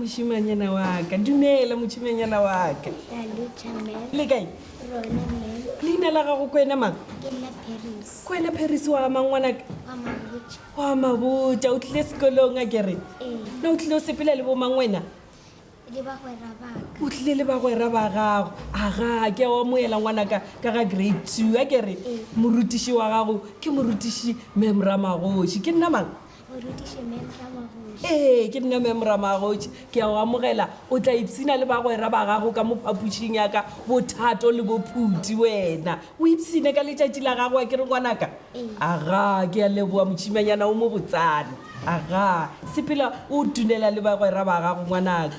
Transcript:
mošimanyana wa ka dumela mošimanyana wa ka le kae leina la gago ko ena mang ko ena paris wa mangwanaka wa maboja o tlile sekolong a kere na o tlile o sepela le bomang wena o tlile le bagwera ba gago aga ke wa moela ngwana ka ka ga grade two a kere morutiši wa gago ke morutiši memra magoši ke nna mang ee ke nna memra magoši ke ya o amogela o tla ipsina le bagwera ba gago ka mo phapošing yaka bothato le bophuti wena o ipsine ka letšatši la gago a kere ngwanaka aga ke a leboa motšhimanyana o mo botsana aga sepela o tunela le bagwera ba gago ngwanaka